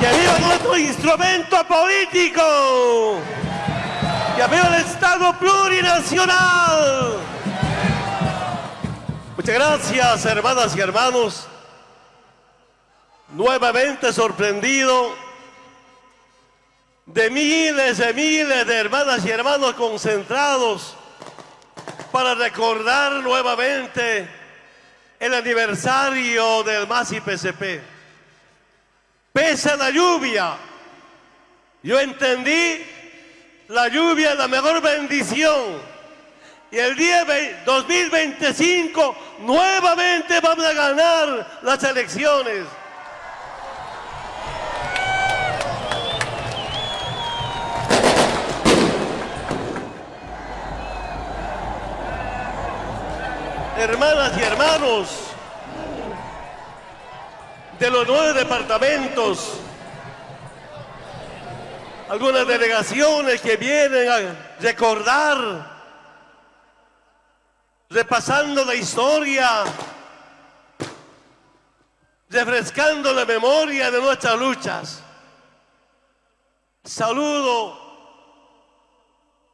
¡Que viva nuestro instrumento político! ¡Que viva el Estado plurinacional! Muchas gracias, hermanas y hermanos. Nuevamente sorprendido de miles de miles de hermanas y hermanos concentrados para recordar nuevamente el aniversario del MASI PCP. Pese a la lluvia, yo entendí la lluvia es la mejor bendición. Y el día 2025 nuevamente vamos a ganar las elecciones. hermanas y hermanos de los nueve departamentos, algunas delegaciones que vienen a recordar, repasando la historia, refrescando la memoria de nuestras luchas. Saludo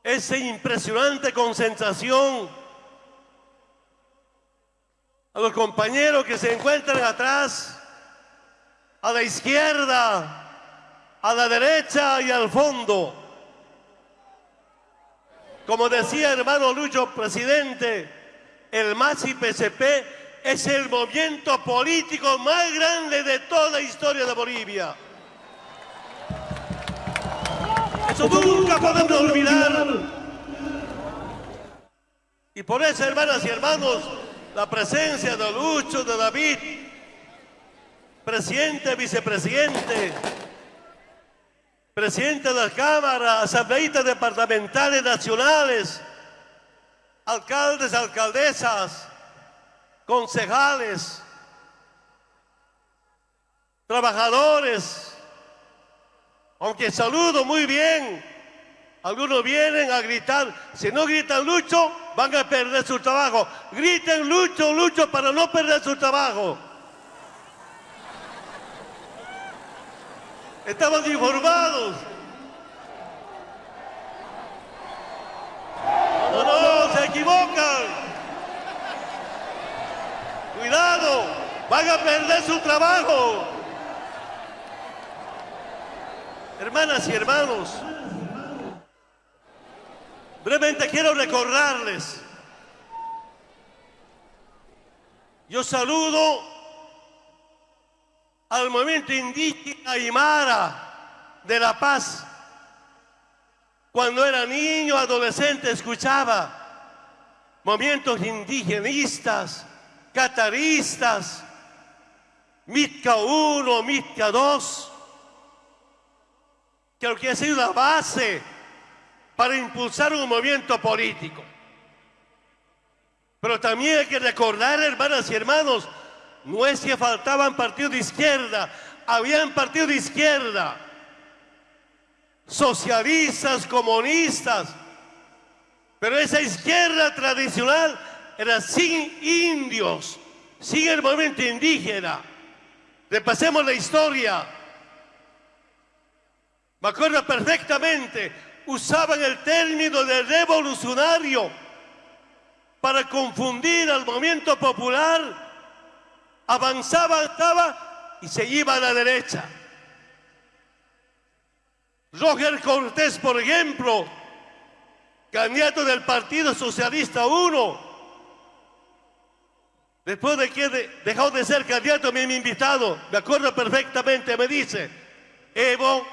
esa impresionante concentración a los compañeros que se encuentran atrás, a la izquierda, a la derecha y al fondo. Como decía hermano Lucho, presidente, el MASI PCP es el movimiento político más grande de toda la historia de Bolivia. Eso nunca podemos olvidar. Y por eso, hermanas y hermanos, la presencia de Lucho, de David, presidente, vicepresidente, presidente de la Cámara, asambleístas departamentales nacionales, alcaldes, alcaldesas, concejales, trabajadores, aunque saludo muy bien, algunos vienen a gritar, si no gritan Lucho, van a perder su trabajo. Griten Lucho, Lucho para no perder su trabajo. Estamos informados. No, no, se equivocan. Cuidado, van a perder su trabajo. Hermanas y hermanos, Brevemente quiero recordarles. Yo saludo al movimiento indígena Aymara de La Paz. Cuando era niño, adolescente, escuchaba movimientos indigenistas, cataristas, Mitka 1, Mitka 2, que que ha sido la base para impulsar un movimiento político. Pero también hay que recordar, hermanas y hermanos, no es que faltaban partidos de izquierda, habían partidos de izquierda, socialistas, comunistas, pero esa izquierda tradicional era sin indios, sin el movimiento indígena. Repasemos la historia. Me acuerdo perfectamente, usaban el término de revolucionario para confundir al movimiento popular, avanzaba, estaba y se iba a la derecha. Roger Cortés, por ejemplo, candidato del Partido Socialista 1, después de que dejó de ser candidato, mi invitado, me acuerdo perfectamente, me dice, Evo,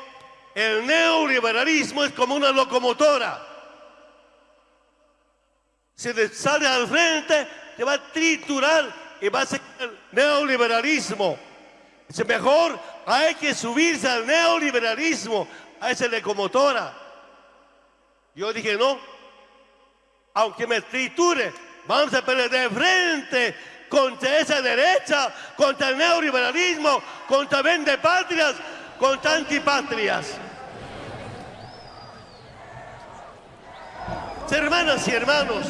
el neoliberalismo es como una locomotora. Si sale al frente, te va a triturar y va a ser el neoliberalismo. Dice, mejor hay que subirse al neoliberalismo, a esa locomotora. Yo dije, no, aunque me triture, vamos a pelear de frente contra esa derecha, contra el neoliberalismo, contra vende patrias, contra antipatrias. Hermanas y hermanos,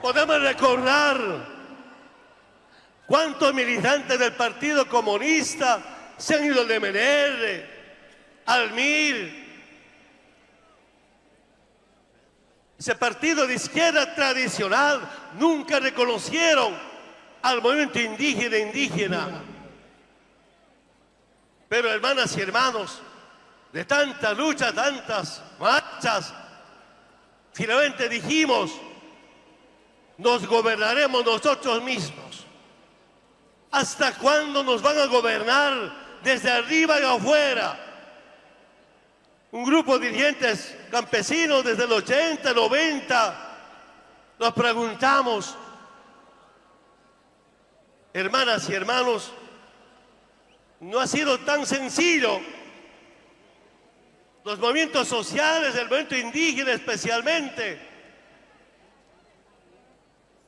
podemos recordar cuántos militantes del Partido Comunista se han ido al MNR, al MIR. Ese partido de izquierda tradicional nunca reconocieron al movimiento indígena indígena. Pero hermanas y hermanos, de tanta lucha, tantas marchas, finalmente dijimos, nos gobernaremos nosotros mismos. ¿Hasta cuándo nos van a gobernar desde arriba y afuera? Un grupo de dirigentes campesinos desde el 80, 90, nos preguntamos, hermanas y hermanos, no ha sido tan sencillo. Los movimientos sociales, el movimiento indígena especialmente.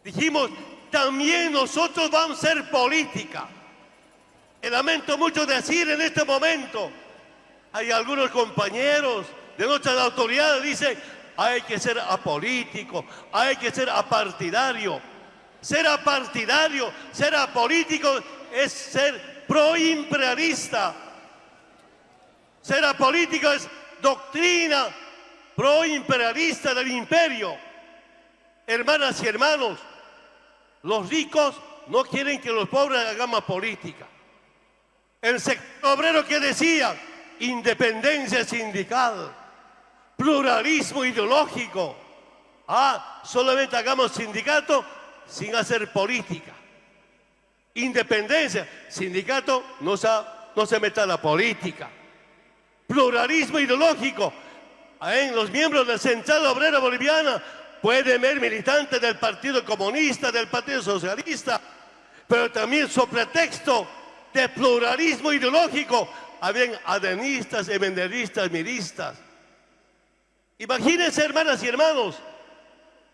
Dijimos, también nosotros vamos a ser política. Y lamento mucho decir en este momento, hay algunos compañeros de nuestras autoridades dicen, hay que ser apolítico, hay que ser apartidario. Ser apartidario, ser apolítico es ser proimperialista. Ser apolítico es doctrina proimperialista del imperio. Hermanas y hermanos, los ricos no quieren que los pobres hagamos política. El sector obrero que decía independencia sindical, pluralismo ideológico. Ah, solamente hagamos sindicato sin hacer política. Independencia, sindicato no se, meta la política. Pluralismo ideológico. En los miembros de la Central Obrera Boliviana pueden ver militantes del Partido Comunista, del Partido Socialista, pero también sobre pretexto de pluralismo ideológico habían adenistas, emenderistas, miristas. Imagínense, hermanas y hermanos,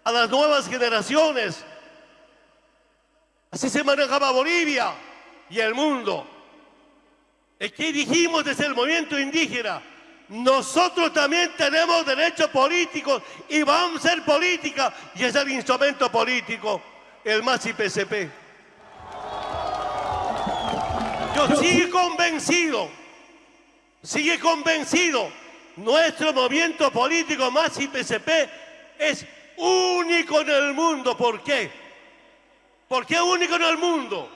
a las nuevas generaciones Así se manejaba Bolivia y el mundo. Que dijimos desde el movimiento indígena, nosotros también tenemos derechos políticos y vamos a ser política y es el instrumento político, el más IPCP. Yo sigue convencido, sigue convencido, nuestro movimiento político más IPCP es único en el mundo. ¿Por qué? ¿Por qué único en el mundo?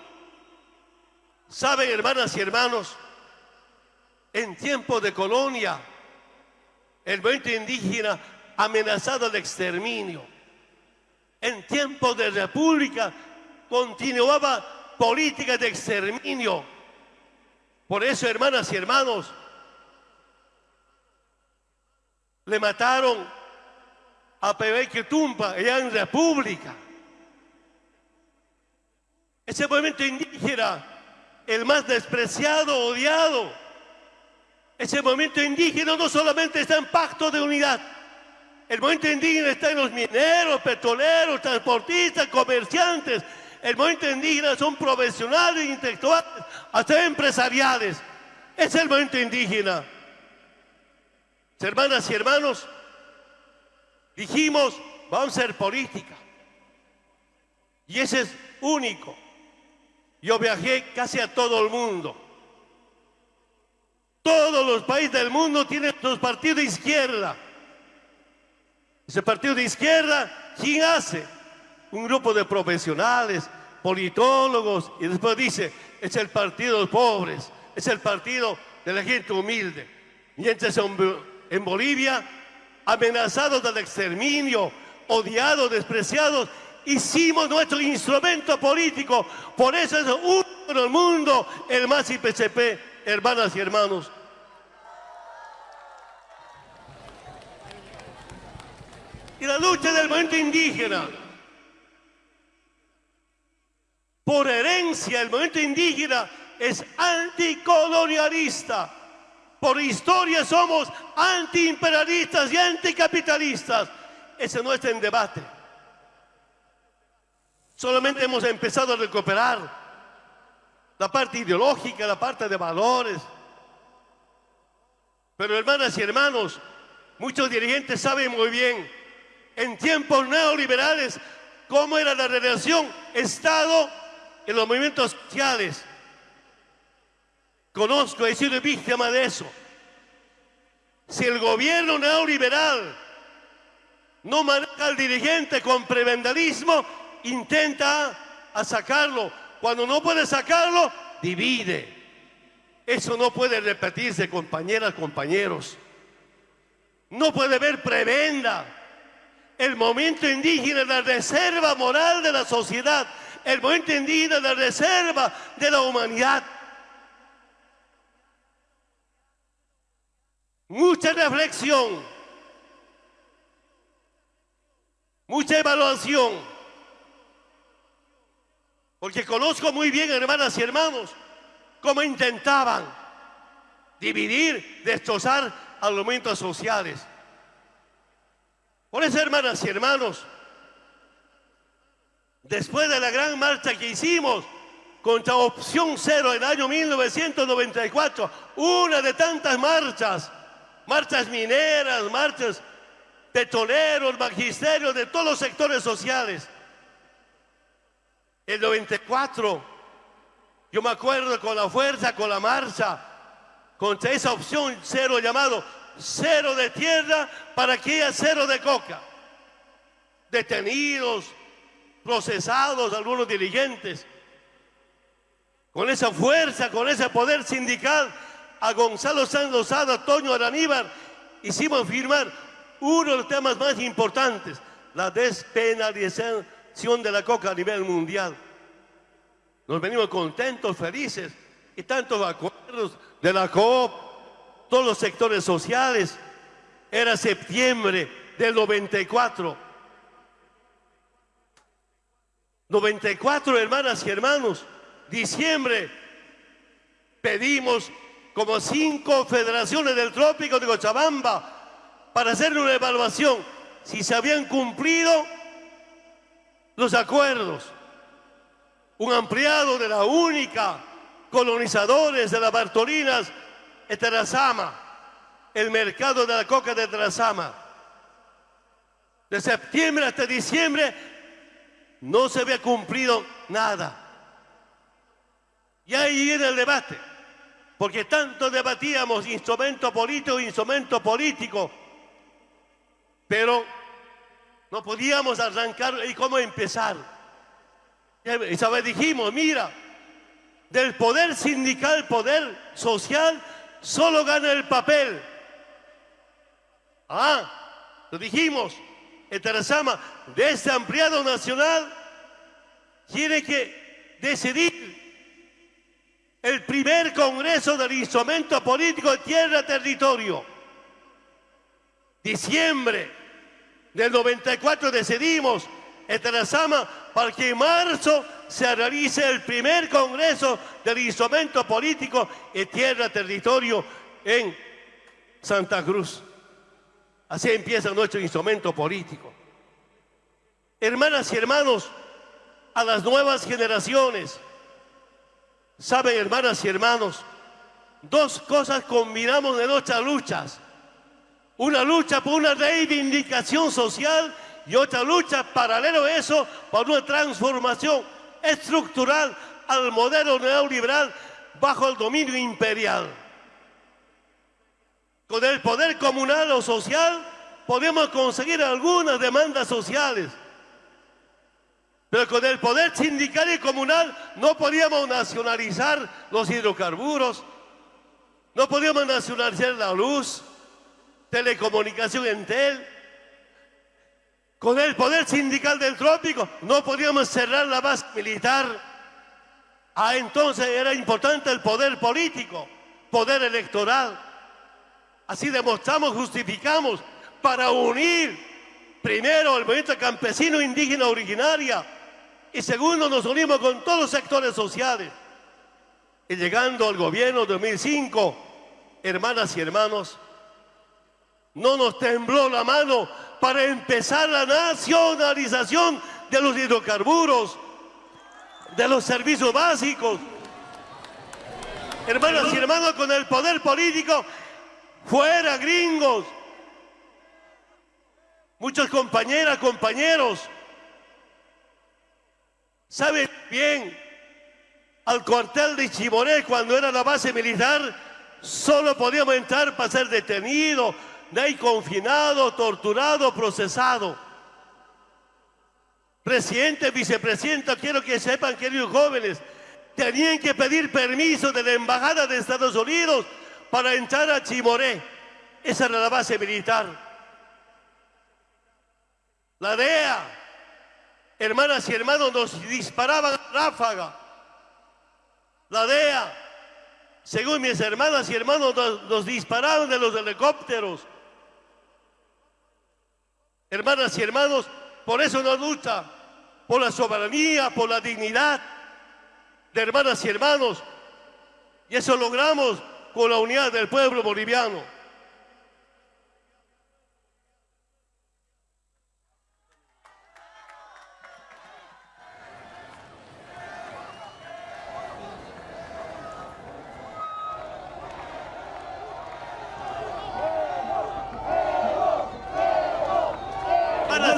Saben, hermanas y hermanos, en tiempos de colonia, el movimiento indígena amenazado de exterminio. En tiempos de república continuaba política de exterminio. Por eso, hermanas y hermanos, le mataron a Pepe Tumpa allá en república. Ese movimiento indígena, el más despreciado, odiado. Ese movimiento indígena no solamente está en pacto de unidad. El movimiento indígena está en los mineros, petroleros, transportistas, comerciantes. El movimiento indígena son profesionales, intelectuales, hasta empresariales. Es el movimiento indígena. Hermanas y hermanos, dijimos, vamos a ser política. Y ese es único. Yo viajé casi a todo el mundo. Todos los países del mundo tienen sus partidos de izquierda. Ese partido de izquierda, ¿quién hace? Un grupo de profesionales, politólogos, y después dice, es el partido de los pobres, es el partido de la gente humilde. Mientras en Bolivia, amenazados del exterminio, odiados, despreciados, hicimos nuestro instrumento político. Por eso es uno en el mundo, el más IPCP, hermanas y hermanos. Y la lucha del movimiento indígena. Por herencia, el movimiento indígena es anticolonialista. Por historia somos antiimperialistas y anticapitalistas. Ese no está en debate. Solamente hemos empezado a recuperar la parte ideológica, la parte de valores. Pero hermanas y hermanos, muchos dirigentes saben muy bien, en tiempos neoliberales, cómo era la relación Estado en los movimientos sociales. Conozco, he sido víctima de eso. Si el gobierno neoliberal no maneja al dirigente con prebendalismo, intenta a sacarlo. Cuando no puede sacarlo, divide. Eso no puede repetirse, compañeras, compañeros. No puede haber prebenda. El momento indígena es la reserva moral de la sociedad. El momento indígena es la reserva de la humanidad. Mucha reflexión. Mucha evaluación. Porque conozco muy bien, hermanas y hermanos, cómo intentaban dividir, destrozar a los movimientos sociales. Por eso, hermanas y hermanos, después de la gran marcha que hicimos contra Opción Cero en el año 1994, una de tantas marchas, marchas mineras, marchas petroleros, magisterios de todos los sectores sociales. El 94, yo me acuerdo con la fuerza, con la marcha, contra esa opción cero llamado cero de tierra para que haya cero de coca. Detenidos, procesados algunos dirigentes. Con esa fuerza, con ese poder sindical, a Gonzalo Sanz Lozada, Toño Araníbar, hicimos firmar uno de los temas más importantes, la despenalización de la coca a nivel mundial. Nos venimos contentos, felices, y tantos acuerdos de la COP, todos los sectores sociales. Era septiembre del 94. 94, hermanas y hermanos, diciembre, pedimos como cinco federaciones del trópico de Cochabamba para hacer una evaluación si se habían cumplido los acuerdos. Un ampliado de la única colonizadores de las Bartolinas, Eterazama, el mercado de la coca de Eterazama. De septiembre hasta diciembre no se había cumplido nada. Y ahí viene el debate, porque tanto debatíamos instrumento político, instrumento político, pero no podíamos arrancar y cómo empezar. Y sabes, dijimos, mira, del poder sindical, poder social, solo gana el papel. Ah, lo dijimos, Eterazama, de este ampliado nacional, tiene que decidir el primer congreso del instrumento político tierra-territorio. Diciembre del 94 decidimos en Terazama para que en marzo se realice el primer congreso del instrumento político en tierra territorio en Santa Cruz. Así empieza nuestro instrumento político. Hermanas y hermanos, a las nuevas generaciones, saben hermanas y hermanos, dos cosas combinamos en nuestras luchas una lucha por una reivindicación social y otra lucha paralelo a eso por una transformación estructural al modelo neoliberal bajo el dominio imperial. Con el poder comunal o social podemos conseguir algunas demandas sociales, pero con el poder sindical y comunal no podíamos nacionalizar los hidrocarburos, no podíamos nacionalizar la luz, telecomunicación en tel. Con el poder sindical del trópico no podíamos cerrar la base militar. Ah, entonces era importante el poder político, poder electoral. Así demostramos, justificamos para unir primero el movimiento campesino indígena originaria y segundo nos unimos con todos los sectores sociales. Y llegando al gobierno de 2005, hermanas y hermanos, no nos tembló la mano para empezar la nacionalización de los hidrocarburos, de los servicios básicos. Hermanas y hermanos, con el poder político, fuera gringos. Muchas compañeras, compañeros, saben bien al cuartel de Chimoré cuando era la base militar, solo podíamos entrar para ser detenido, de ahí confinado, torturado, procesado. Presidente, vicepresidenta, quiero que sepan, queridos jóvenes, tenían que pedir permiso de la Embajada de Estados Unidos para entrar a Chimoré. Esa era la base militar. La DEA, hermanas y hermanos, nos disparaban a ráfaga. La DEA, según mis hermanas y hermanos, nos, dispararon de los helicópteros. Hermanas y hermanos, por eso nos lucha, por la soberanía, por la dignidad de hermanas y hermanos. Y eso logramos con la unidad del pueblo boliviano.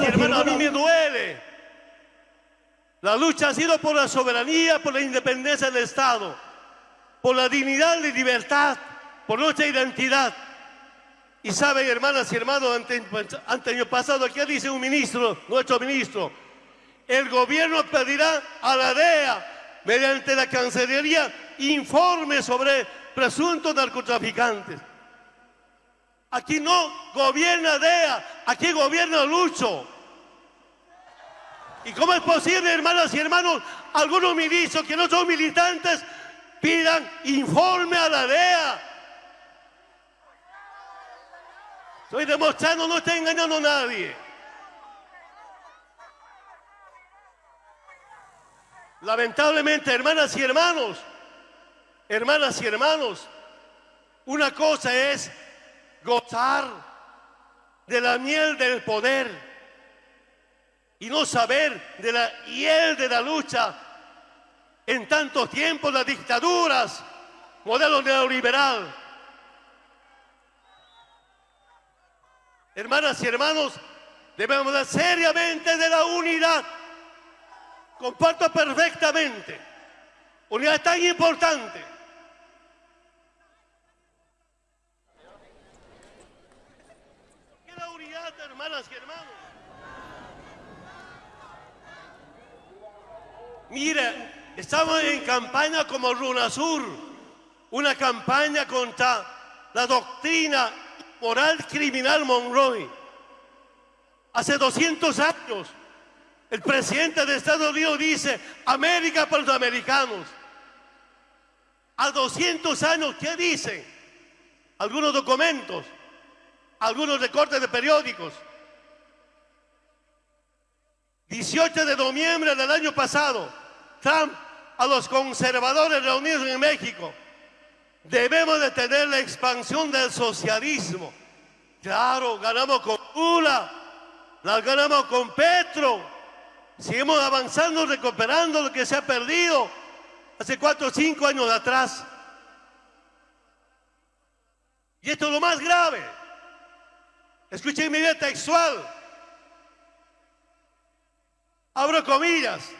Hermano, a mí me duele. La lucha ha sido por la soberanía, por la independencia del Estado, por la dignidad y libertad, por nuestra identidad. Y saben, hermanas y hermanos, ante, ante año pasado, aquí dice un ministro, nuestro ministro, el gobierno pedirá a la DEA, mediante la Cancillería, informes sobre presuntos narcotraficantes. Aquí no gobierna DEA, aquí gobierna Lucho. ¿Y cómo es posible, hermanas y hermanos, algunos ministros que no son militantes pidan informe a la DEA? Estoy demostrando, no estoy engañando a nadie. Lamentablemente, hermanas y hermanos, hermanas y hermanos, una cosa es gozar de la miel del poder y no saber de la hiel de la lucha en tantos tiempos las dictaduras, modelo neoliberal. Hermanas y hermanos, debemos hablar seriamente de la unidad. Comparto perfectamente. Unidad tan importante. ¿Qué es la unidad, hermanas y hermanos? Mire, estamos en campaña como Runasur, una campaña contra la doctrina moral criminal Monroe. Hace 200 años, el presidente de Estados Unidos dice, América para los americanos. A 200 años, ¿qué dicen? Algunos documentos, algunos recortes de periódicos. 18 de noviembre del año pasado, Trump a los conservadores reunidos en México. Debemos detener la expansión del socialismo. Claro, ganamos con Lula, la ganamos con Petro. Seguimos avanzando, recuperando lo que se ha perdido hace cuatro o cinco años atrás. Y esto es lo más grave. Escuchen mi vida textual abro comillas,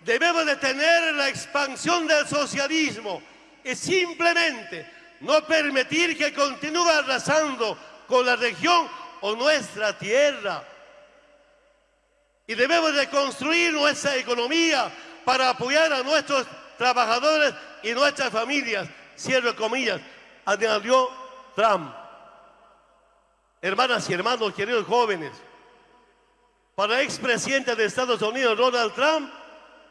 debemos detener la expansión del socialismo y simplemente no permitir que continúe arrasando con la región o nuestra tierra. Y debemos de construir nuestra economía para apoyar a nuestros trabajadores y nuestras familias. Cierro comillas, añadió Trump. Hermanas y hermanos, queridos jóvenes, para expresidente de Estados Unidos, Donald Trump,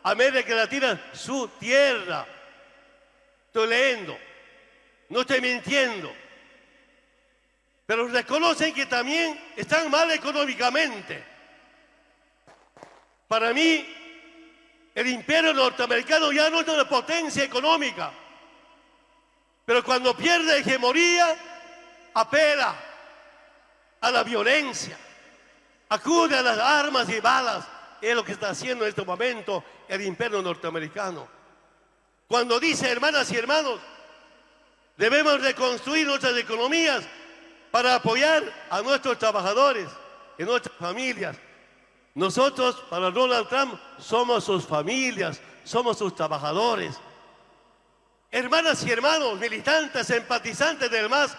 América Latina, su tierra. Estoy leyendo, no estoy mintiendo. Pero reconocen que también están mal económicamente. Para mí, el imperio norteamericano ya no es una potencia económica. Pero cuando pierde hegemonía, apela a la violencia acude a las armas y balas. Es lo que está haciendo en este momento el imperio norteamericano. Cuando dice, hermanas y hermanos, debemos reconstruir nuestras economías para apoyar a nuestros trabajadores y nuestras familias. Nosotros, para Donald Trump, somos sus familias, somos sus trabajadores. Hermanas y hermanos, militantes, empatizantes del MAS,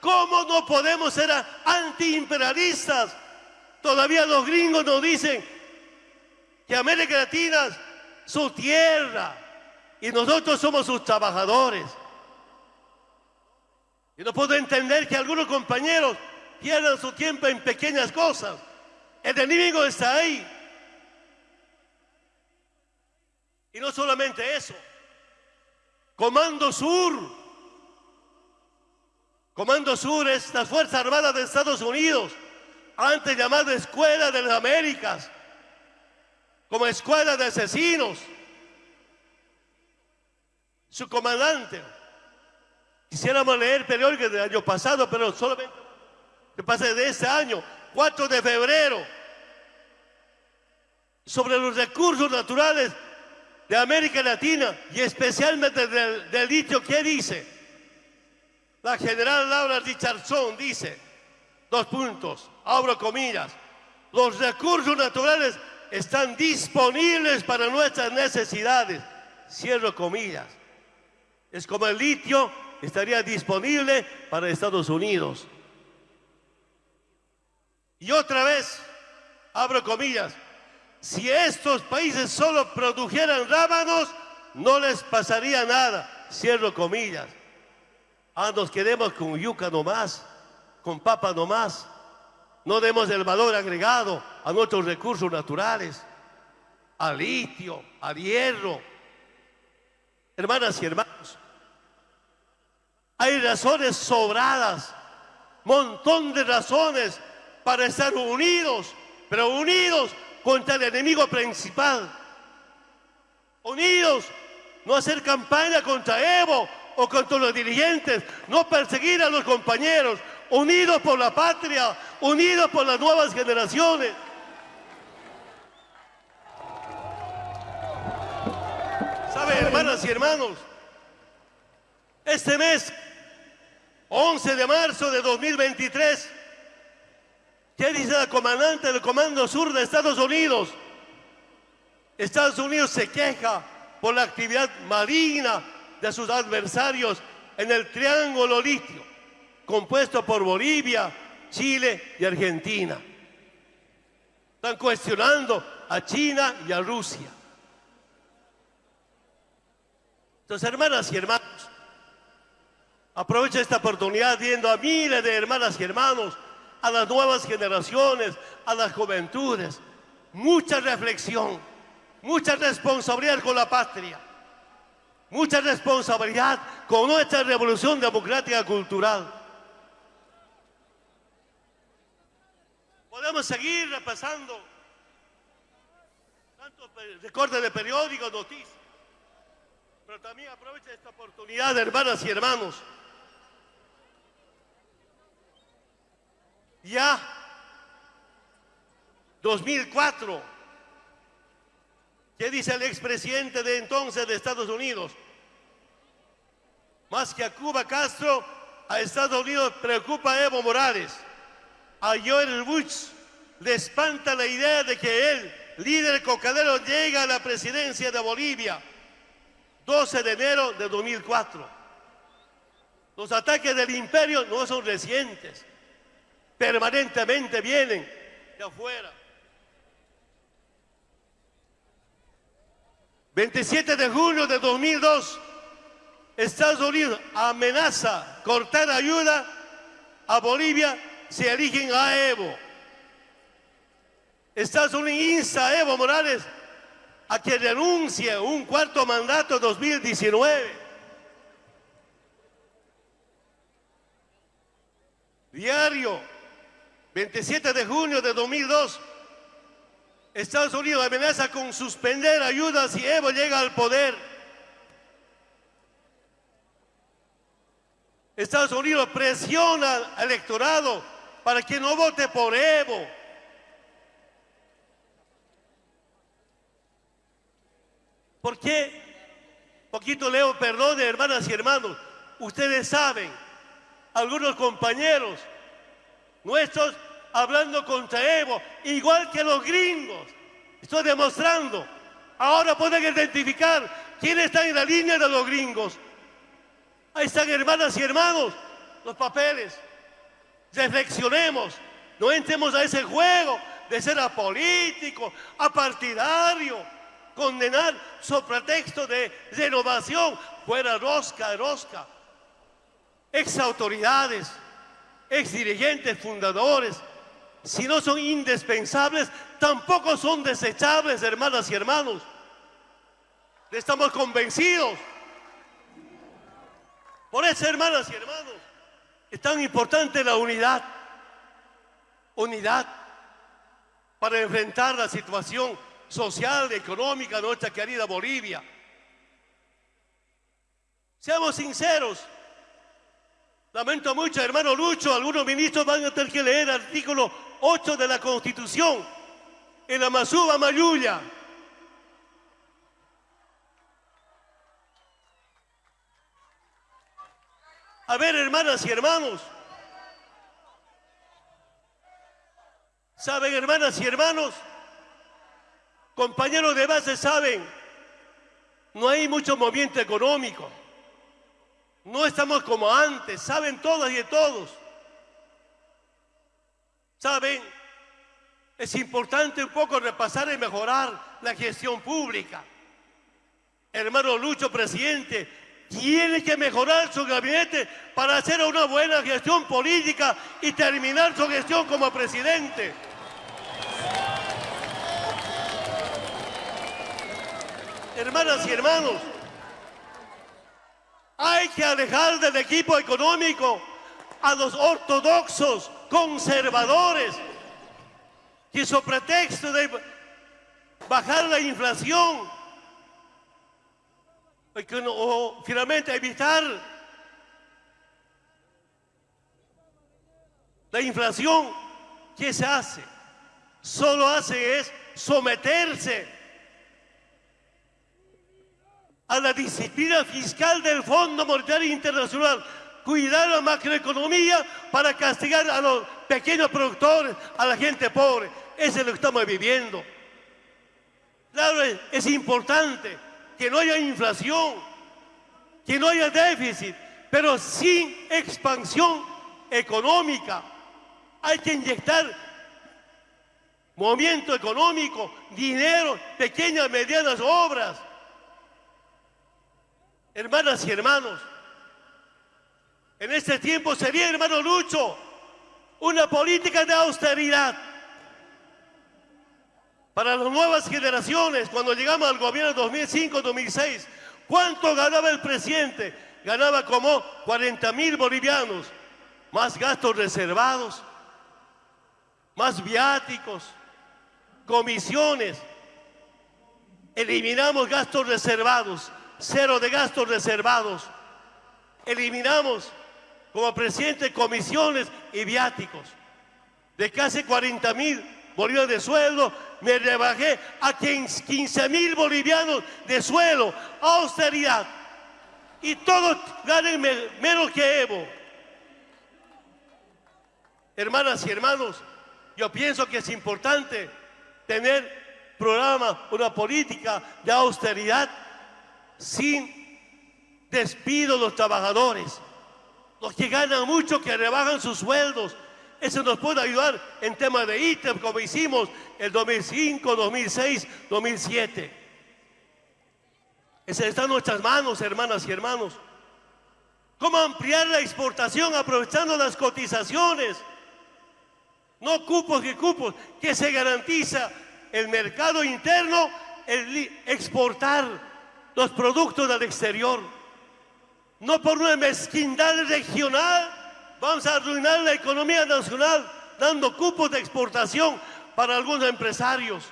¿cómo no podemos ser antiimperialistas? Todavía los gringos nos dicen que América Latina es su tierra y nosotros somos sus trabajadores. Y no puedo entender que algunos compañeros pierdan su tiempo en pequeñas cosas. El enemigo está ahí. Y no solamente eso. Comando Sur. Comando Sur es la Fuerza Armada de Estados Unidos, antes llamada Escuela de las Américas, como escuela de asesinos. Su comandante. Quisiéramos leer el periódico del año pasado, pero solamente que pase de este año, 4 de febrero, sobre los recursos naturales de América Latina y especialmente del, litio, ¿qué dice? La general Laura Richardson dice, dos puntos, abro comillas, los recursos naturales están disponibles para nuestras necesidades, cierro comillas. Es como el litio estaría disponible para Estados Unidos. Y otra vez, abro comillas, si estos países solo produjeran rábanos, no les pasaría nada. Cierro comillas. Ah, nos quedemos con yuca nomás, con papa nomás. No demos el valor agregado a nuestros recursos naturales, al litio, al hierro. Hermanas y hermanos, hay razones sobradas, montón de razones para estar unidos, pero unidos contra el enemigo principal. Unidos, no hacer campaña contra Evo o contra los dirigentes, no perseguir a los compañeros, unidos por la patria, unidos por las nuevas generaciones. ¿Sabe, hermanas y hermanos? Este mes, 11 de marzo de 2023, ¿Qué dice la comandante del Comando Sur de Estados Unidos? Estados Unidos se queja por la actividad marina de sus adversarios en el Triángulo Litio, compuesto por Bolivia, Chile y Argentina. Están cuestionando a China y a Rusia. Entonces, hermanas y hermanos, aprovecho esta oportunidad viendo a miles de hermanas y hermanos a las nuevas generaciones, a las juventudes. Mucha reflexión, mucha responsabilidad con la patria, mucha responsabilidad con nuestra revolución democrática cultural. Podemos seguir repasando tantos recortes de periódicos, noticias, pero también aprovecho esta oportunidad, hermanas y hermanos, ya 2004. ¿Qué dice el expresidente de entonces de Estados Unidos? Más que a Cuba Castro, a Estados Unidos preocupa a Evo Morales. A Joel Bush le espanta la idea de que él, líder cocadero, llega a la presidencia de Bolivia. 12 de enero de 2004. Los ataques del imperio no son recientes permanentemente vienen de afuera. 27 de junio de 2002, Estados Unidos amenaza cortar ayuda a Bolivia si eligen a Evo. Estados Unidos insta a Evo Morales a que renuncie un cuarto mandato 2019. Diario 27 de junio de 2002, Estados Unidos amenaza con suspender ayudas si Evo llega al poder. Estados Unidos presiona al electorado para que no vote por Evo. ¿Por qué? Poquito leo, perdón, hermanas y hermanos. Ustedes saben, algunos compañeros nuestros hablando contra Evo, igual que los gringos. Estoy demostrando. Ahora pueden identificar quién está en la línea de los gringos. Ahí están, hermanas y hermanos, los papeles. Reflexionemos, no entremos a ese juego de ser apolítico, apartidario, condenar sobre pretexto de renovación, fuera rosca, rosca. Ex autoridades, ex dirigentes, fundadores, si no son indispensables, tampoco son desechables, hermanas y hermanos. Estamos convencidos. Por eso, hermanas y hermanos, es tan importante la unidad. Unidad para enfrentar la situación social, económica de nuestra querida Bolivia. Seamos sinceros. Lamento mucho, hermano Lucho, algunos ministros van a tener que leer el artículo 8 de la Constitución en la Masuba Mayuya. A ver, hermanas y hermanos. ¿Saben, hermanas y hermanos? Compañeros de base, saben, no hay mucho movimiento económico. No estamos como antes, saben todas y todos. Saben, es importante un poco repasar y mejorar la gestión pública. Hermano Lucho, presidente, tiene que mejorar su gabinete para hacer una buena gestión política y terminar su gestión como presidente. Hermanas y hermanos, hay que alejar del equipo económico a los ortodoxos, conservadores, que su pretexto de bajar la inflación o finalmente evitar la inflación, ¿qué se hace? Solo hace es someterse a la disciplina fiscal del Fondo Monetario Internacional, cuidar la macroeconomía para castigar a los pequeños productores, a la gente pobre. Eso es lo que estamos viviendo. Claro, es importante que no haya inflación, que no haya déficit, pero sin expansión económica. Hay que inyectar movimiento económico, dinero, pequeñas, medianas obras. Hermanas y hermanos, en este tiempo sería, hermano Lucho, una política de austeridad para las nuevas generaciones, cuando llegamos al gobierno 2005-2006, ¿cuánto ganaba el presidente? Ganaba como 40 mil bolivianos, más gastos reservados, más viáticos, comisiones. Eliminamos gastos reservados, cero de gastos reservados. Eliminamos como presidente comisiones y viáticos de casi 40 mil bolivianos de sueldo, me rebajé a 15 mil bolivianos de suelo, austeridad. Y todos ganen menos que Evo. Hermanas y hermanos, yo pienso que es importante tener programa, una política de austeridad sin despido de los trabajadores. Los que ganan mucho, que rebajan sus sueldos, eso nos puede ayudar en temas de ítem, como hicimos el 2005, 2006, 2007. Eso está en nuestras manos, hermanas y hermanos. ¿Cómo ampliar la exportación aprovechando las cotizaciones? No cupos que cupos, que se garantiza el mercado interno, el exportar los productos del exterior. No por una mezquindad regional, Vamos a arruinar la economía nacional dando cupos de exportación para algunos empresarios.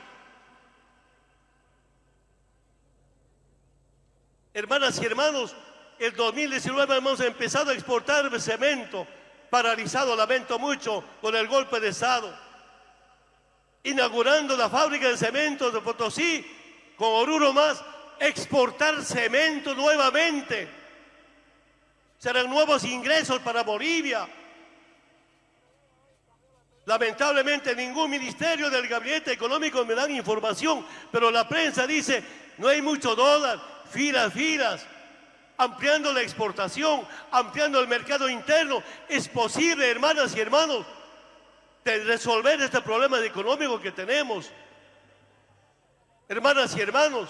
Hermanas y hermanos, el 2019 hemos empezado a exportar cemento, paralizado, lamento mucho, con el golpe de Estado. Inaugurando la fábrica de cemento de Potosí, con Oruro más, exportar cemento nuevamente serán nuevos ingresos para Bolivia. Lamentablemente ningún ministerio del gabinete económico me dan información, pero la prensa dice, no hay mucho dólar, filas, filas. ampliando la exportación, ampliando el mercado interno. Es posible, hermanas y hermanos, de resolver este problema económico que tenemos. Hermanas y hermanos,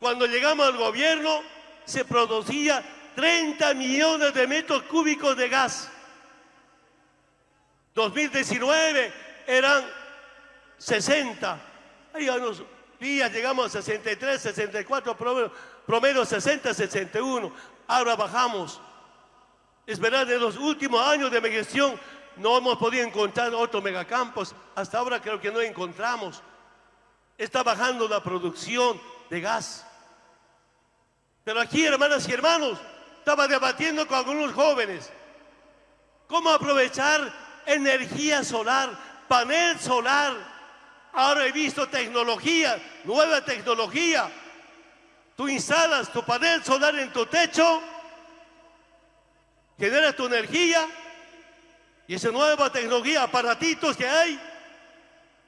cuando llegamos al gobierno se producía 30 millones de metros cúbicos de gas. 2019 eran 60. Ahí a unos días llegamos a 63, 64, promedio, promedio 60, 61. Ahora bajamos. Es verdad, en los últimos años de mi gestión no hemos podido encontrar otros megacampos. Hasta ahora creo que no encontramos. Está bajando la producción de gas. Pero aquí, hermanas y hermanos, estaba debatiendo con algunos jóvenes cómo aprovechar energía solar, panel solar. Ahora he visto tecnología, nueva tecnología. Tú instalas tu panel solar en tu techo, generas tu energía y esa nueva tecnología, aparatitos que hay,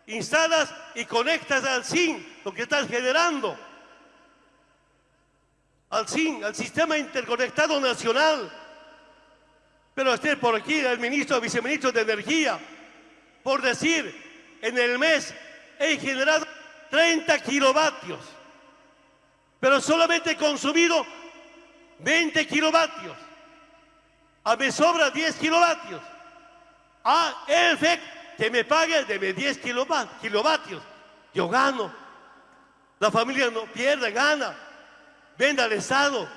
instalas y conectas al SIN lo que estás generando al SIN, al Sistema Interconectado Nacional. Pero esté por aquí el ministro, viceministro de Energía, por decir, en el mes he generado 30 kilovatios, pero solamente he consumido 20 kilovatios. A me sobra 10 kilovatios. Ah, el que me pague de 10 kilovatios. Yo gano. La familia no pierde, gana venda al Estado.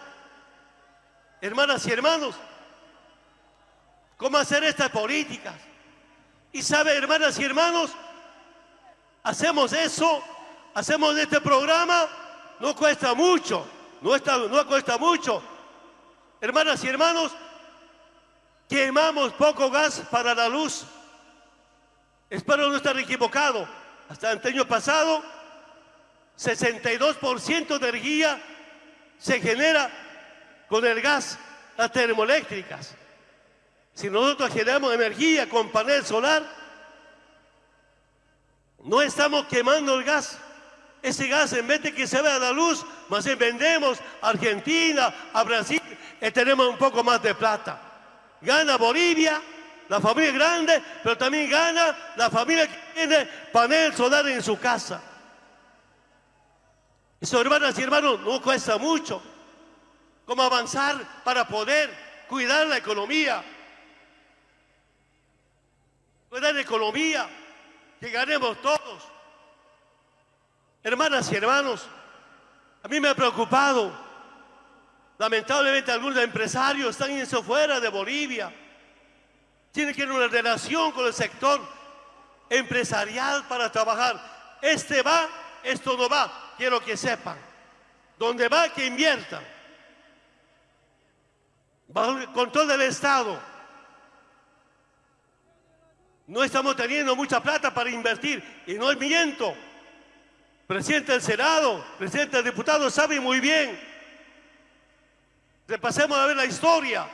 Hermanas y hermanos, ¿cómo hacer estas políticas? Y sabe, hermanas y hermanos, hacemos eso, hacemos este programa, no cuesta mucho, no, no cuesta mucho. Hermanas y hermanos, quemamos poco gas para la luz. Espero no estar equivocado. Hasta el año pasado, 62% de energía se genera con el gas, las termoeléctricas. Si nosotros generamos energía con panel solar, no estamos quemando el gas. Ese gas, en vez de que se vea la luz, más vendemos a Argentina, a Brasil, y tenemos un poco más de plata. Gana Bolivia, la familia grande, pero también gana la familia que tiene panel solar en su casa. Eso, hermanas y hermanos, no cuesta mucho. ¿Cómo avanzar para poder cuidar la economía? Cuidar la economía, que ganemos todos. Hermanas y hermanos, a mí me ha preocupado. Lamentablemente algunos empresarios están yendo fuera de Bolivia. Tienen que ir una relación con el sector empresarial para trabajar. Este va, esto no va quiero que sepan, donde va que inviertan, bajo el control del Estado. No estamos teniendo mucha plata para invertir y no es miento. Presidente del Senado, presidente del diputado sabe muy bien. Repasemos a ver la historia.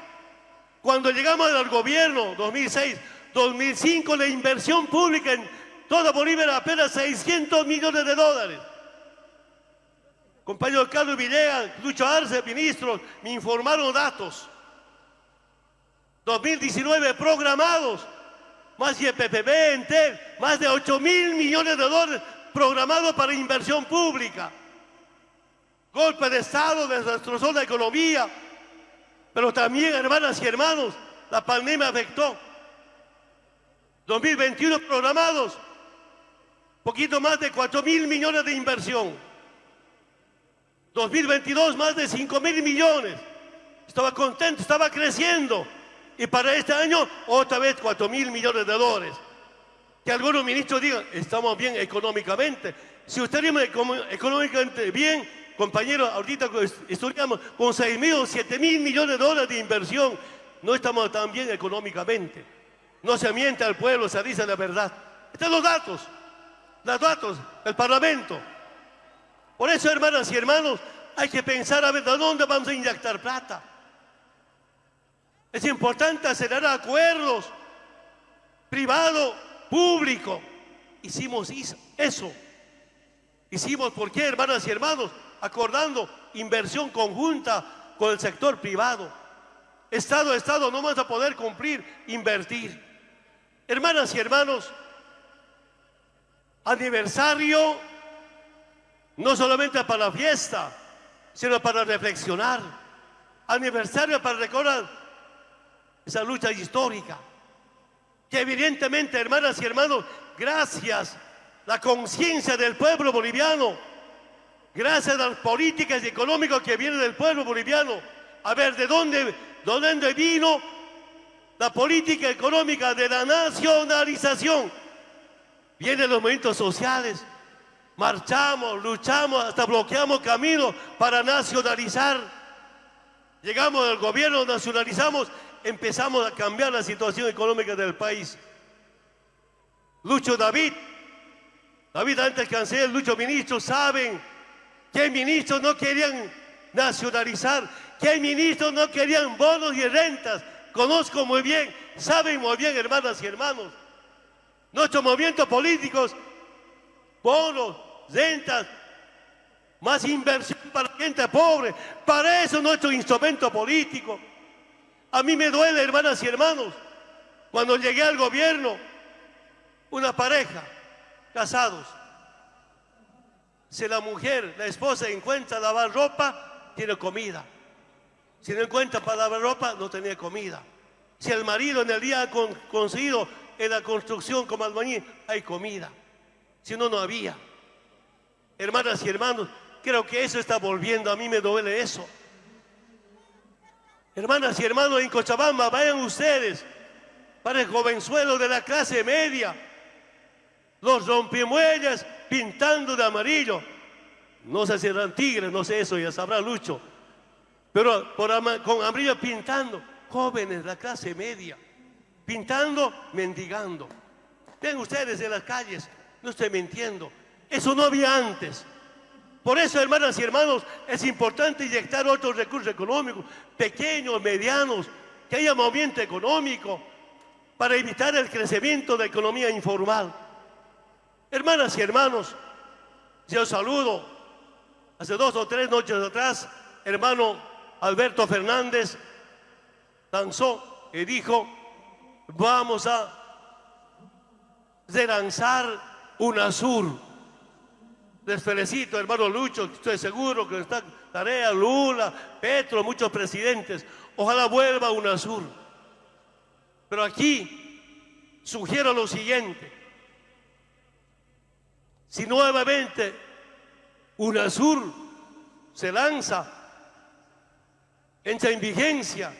Cuando llegamos al gobierno, 2006, 2005, la inversión pública en toda Bolivia era apenas 600 millones de dólares. Compañero Carlos Villegas, Lucho Arce, ministros, me informaron datos. 2019 programados, más de PPP, más de 8 mil millones de dólares programados para inversión pública. Golpe de Estado, destrozó la economía, pero también, hermanas y hermanos, la pandemia afectó. 2021 programados, poquito más de 4 mil millones de inversión. 2022 más de 5 mil millones. Estaba contento, estaba creciendo. Y para este año otra vez 4 mil millones de dólares. Que algunos ministros digan, estamos bien económicamente. Si usted económicamente bien, compañeros, ahorita estudiamos con 6 mil o 7 mil millones de dólares de inversión, no estamos tan bien económicamente. No se miente al pueblo, se dice la verdad. Están los datos, los datos del Parlamento. Por eso, hermanas y hermanos, hay que pensar a ver de dónde vamos a inyectar plata. Es importante hacer acuerdos privado, público. Hicimos eso. Hicimos, ¿por qué, hermanas y hermanos? acordando inversión conjunta con el sector privado. Estado Estado no vamos a poder cumplir, invertir. Hermanas y hermanos, aniversario no solamente para la fiesta, sino para reflexionar. Aniversario para recordar esa lucha histórica. Que evidentemente, hermanas y hermanos, gracias a la conciencia del pueblo boliviano, gracias a las políticas económicas que vienen del pueblo boliviano, a ver de dónde, de dónde vino la política económica de la nacionalización. Vienen los movimientos sociales, marchamos, luchamos, hasta bloqueamos caminos para nacionalizar. Llegamos al gobierno, nacionalizamos, empezamos a cambiar la situación económica del país. Lucho David, David antes canciller, Lucho ministros, saben que ministros no querían nacionalizar, que ministros no querían bonos y rentas. Conozco muy bien, saben muy bien, hermanas y hermanos. Nuestros movimientos políticos, bonos, rentas, más inversión para la gente pobre. Para eso nuestro instrumento político. A mí me duele, hermanas y hermanos, cuando llegué al gobierno, una pareja, casados. Si la mujer, la esposa encuentra lavar ropa, tiene comida. Si no encuentra para lavar ropa, no tenía comida. Si el marido en el día ha conseguido en la construcción como albañil, hay comida. Si no, no había. Hermanas y hermanos, creo que eso está volviendo. A mí me duele eso. Hermanas y hermanos, en Cochabamba, vayan ustedes para el jovenzuelo de la clase media. Los rompemuellas pintando de amarillo. No sé si eran tigres, no sé eso, ya sabrá Lucho. Pero con amarillo pintando. Jóvenes, la clase media. Pintando, mendigando. Ven ustedes en las calles, no estoy mintiendo. Eso no había antes. Por eso, hermanas y hermanos, es importante inyectar otros recursos económicos, pequeños, medianos, que haya movimiento económico para evitar el crecimiento de la economía informal. Hermanas y hermanos, yo saludo. Hace dos o tres noches atrás, hermano Alberto Fernández lanzó y dijo, vamos a relanzar UNASUR les felicito, hermano Lucho, estoy seguro que está Tarea, Lula, Petro, muchos presidentes. Ojalá vuelva UNASUR. Pero aquí sugiero lo siguiente. Si nuevamente UNASUR se lanza, entra en vigencia,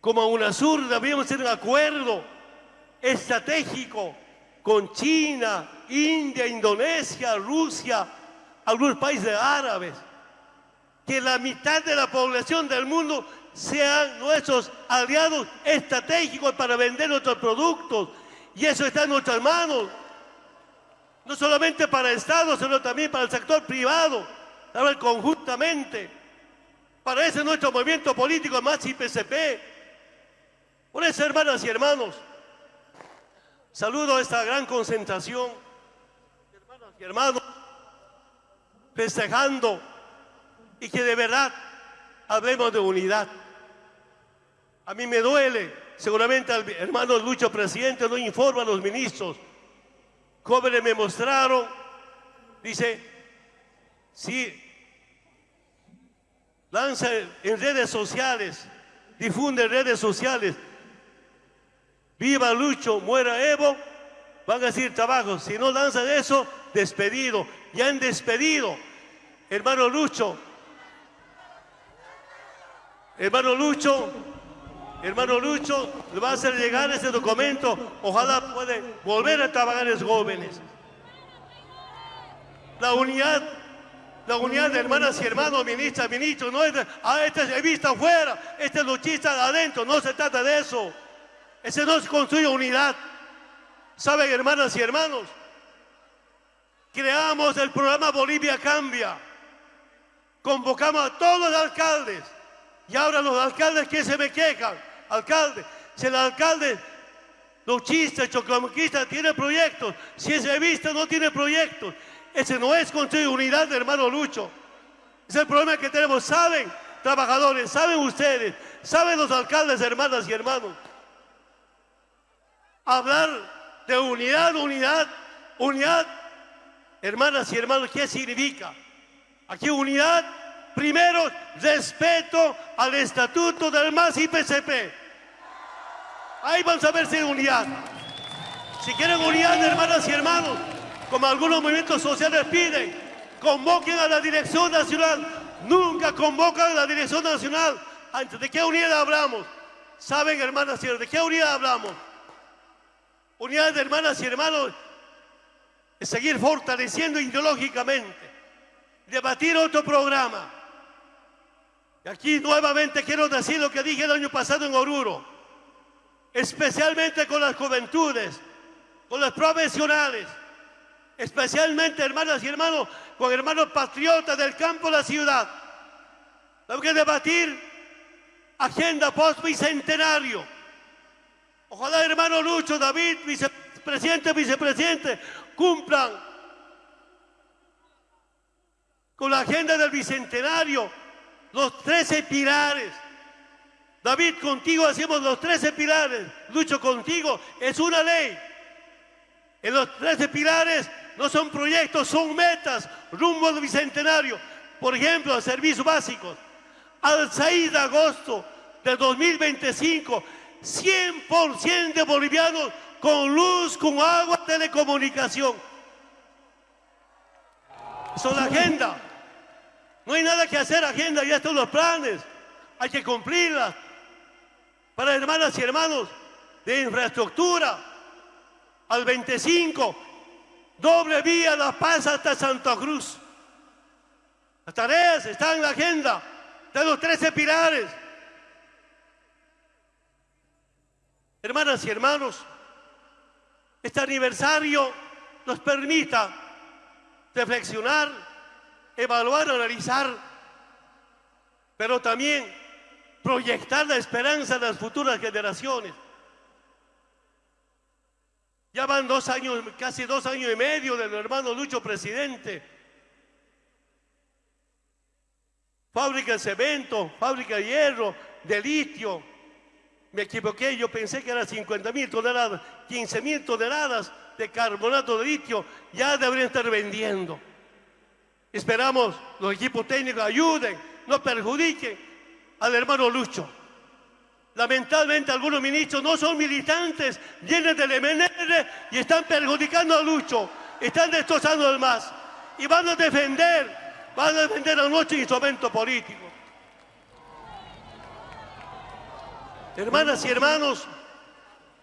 como UNASUR debíamos tener un acuerdo estratégico con China, India, Indonesia, Rusia, algunos países árabes, que la mitad de la población del mundo sean nuestros aliados estratégicos para vender nuestros productos. Y eso está en nuestras manos. No solamente para el Estado, sino también para el sector privado. Trabajar conjuntamente. Para ese nuestro movimiento político más IPCP. Por eso, hermanas y hermanos, saludo a esta gran concentración y hermanos, festejando y que de verdad hablemos de unidad. A mí me duele, seguramente al hermano Lucho Presidente no informa a los ministros. Jóvenes me mostraron, dice, sí, lanza en redes sociales, difunde en redes sociales, viva Lucho, muera Evo, van a decir trabajo. Si no lanzan eso, despedido. Ya han despedido. Hermano Lucho. Hermano Lucho. Hermano Lucho, le va a hacer llegar ese documento. Ojalá puede volver a trabajar los jóvenes. La unidad, la unidad de hermanas y hermanos, ministras, ministros, no es de, ah, este es vista afuera, este es luchista adentro, no se trata de eso. Ese no es construir unidad. ¿Saben, hermanas y hermanos? Creamos el programa Bolivia Cambia. Convocamos a todos los alcaldes. Y ahora los alcaldes que se me quejan, alcalde, si el alcalde luchista, chocomoquista tiene proyectos, si es revista no tiene proyectos, ese no es construir unidad, hermano Lucho. Es el problema que tenemos. ¿Saben, trabajadores? ¿Saben ustedes? ¿Saben los alcaldes, hermanas y hermanos? Hablar de unidad, unidad, unidad. Hermanas y hermanos, ¿qué significa? Aquí unidad, primero, respeto al estatuto del MAS y PCP. Ahí vamos a ver si hay unidad. Si quieren unidad, hermanas y hermanos, como algunos movimientos sociales piden, convoquen a la Dirección Nacional. Nunca convocan a la Dirección Nacional. ¿De qué unidad hablamos? ¿Saben, hermanas y hermanos, de qué unidad hablamos? Unidad de hermanas y hermanos seguir fortaleciendo ideológicamente, debatir otro programa. Y aquí nuevamente quiero decir lo que dije el año pasado en Oruro, especialmente con las juventudes, con los profesionales, especialmente hermanas y hermanos, con hermanos patriotas del campo la ciudad. Tenemos que debatir agenda post-bicentenario. Ojalá hermano Lucho, David, vicepresidente, vicepresidente, cumplan con la agenda del bicentenario los 13 pilares. David, contigo hacemos los 13 pilares. Lucho, contigo es una ley. En los 13 pilares no son proyectos, son metas rumbo al bicentenario. Por ejemplo, servicios básicos. Al 6 de agosto de 2025, 100% de bolivianos con luz, con agua, telecomunicación. Eso es la agenda. No hay nada que hacer, agenda, ya están los planes. Hay que cumplirlas. Para hermanas y hermanos de infraestructura, al 25, doble vía La Paz hasta Santa Cruz. Las tareas están en la agenda de los 13 pilares. Hermanas y hermanos, este aniversario nos permita reflexionar, evaluar, analizar, pero también proyectar la esperanza de las futuras generaciones. Ya van dos años, casi dos años y medio del hermano Lucho presidente. Fábrica de cemento, fábrica de hierro, de litio, me equivoqué, yo pensé que eran 50 mil toneladas, 15 mil toneladas de carbonato de litio ya deberían estar vendiendo. Esperamos los equipos técnicos ayuden, no perjudiquen al hermano Lucho. Lamentablemente algunos ministros no son militantes, vienen del MNR y están perjudicando a Lucho, están destrozando al MAS y van a defender, van a defender a nuestro instrumento político. Hermanas y hermanos,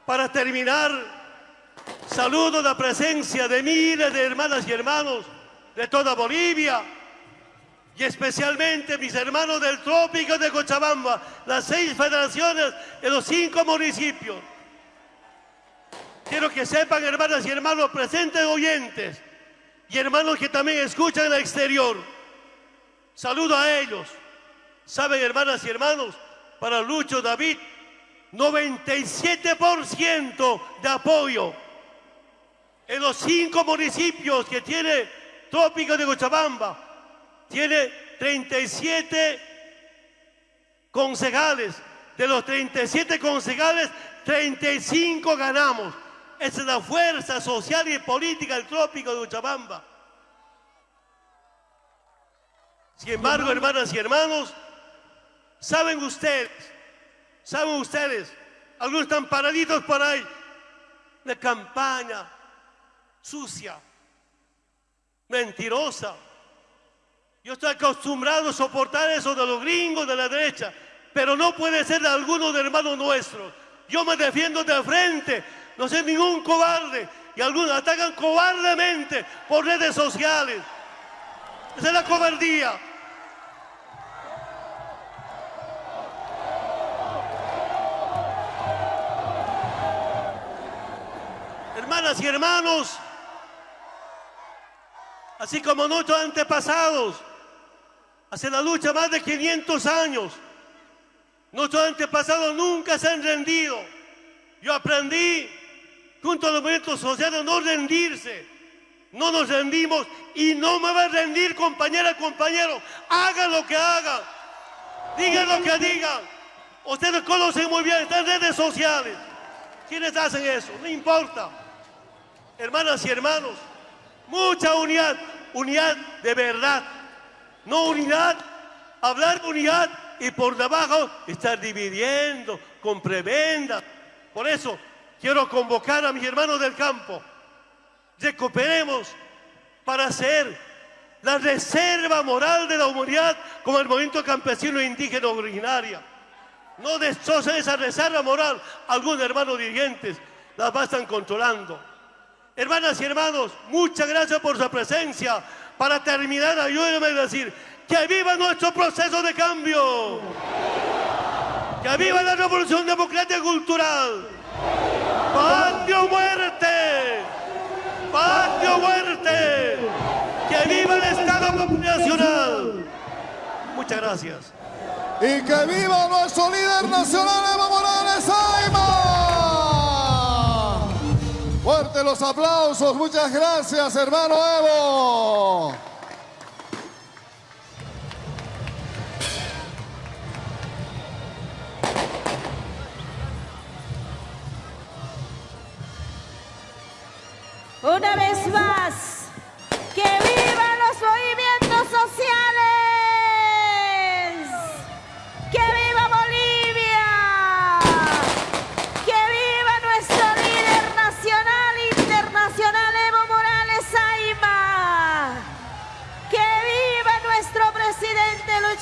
para terminar, saludo la presencia de miles de hermanas y hermanos de toda Bolivia y especialmente mis hermanos del trópico de Cochabamba, las seis federaciones de los cinco municipios. Quiero que sepan, hermanas y hermanos presentes oyentes y hermanos que también escuchan en el exterior. Saludo a ellos. Saben, hermanas y hermanos, para Lucho David, 97% de apoyo en los cinco municipios que tiene Trópico de Cochabamba. Tiene 37 concejales. De los 37 concejales, 35 ganamos. Esa es la fuerza social y política del Trópico de Cochabamba. Sin embargo, hermanas y hermanos, saben ustedes ¿Saben ustedes? Algunos están paraditos por ahí. De campaña sucia, mentirosa. Yo estoy acostumbrado a soportar eso de los gringos de la derecha, pero no puede ser de alguno de hermanos nuestros. Yo me defiendo de frente, no soy ningún cobarde. Y algunos atacan cobardemente por redes sociales. Esa es la cobardía. Hermanas y hermanos, así como nuestros antepasados, hace la lucha más de 500 años, nuestros antepasados nunca se han rendido. Yo aprendí junto a los movimientos sociales no rendirse. No nos rendimos y no me va a rendir, compañera, compañero. Haga lo que haga. Diga lo que digan. Ustedes conocen muy bien, están redes sociales. ¿Quiénes hacen eso? No importa. Hermanas y hermanos, mucha unidad, unidad de verdad. No unidad, hablar de unidad y por debajo estar dividiendo con prebenda. Por eso quiero convocar a mis hermanos del campo. Recuperemos para hacer la reserva moral de la humanidad como el movimiento campesino e indígena originaria. No destrocen esa reserva moral algunos hermanos dirigentes, las va estar controlando. Hermanas y hermanos, muchas gracias por su presencia. Para terminar, ayúdenme a decir que viva nuestro proceso de cambio. Que viva la revolución democrática y cultural. ¡Patio muerte! ¡Patio muerte! ¡Que viva el Estado Nacional! Muchas gracias. Y que viva nuestro líder nacional, Evo Morales Fuerte los aplausos, muchas gracias, hermano Evo. Una vez más, que vivan los movimientos sociales.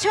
Nacho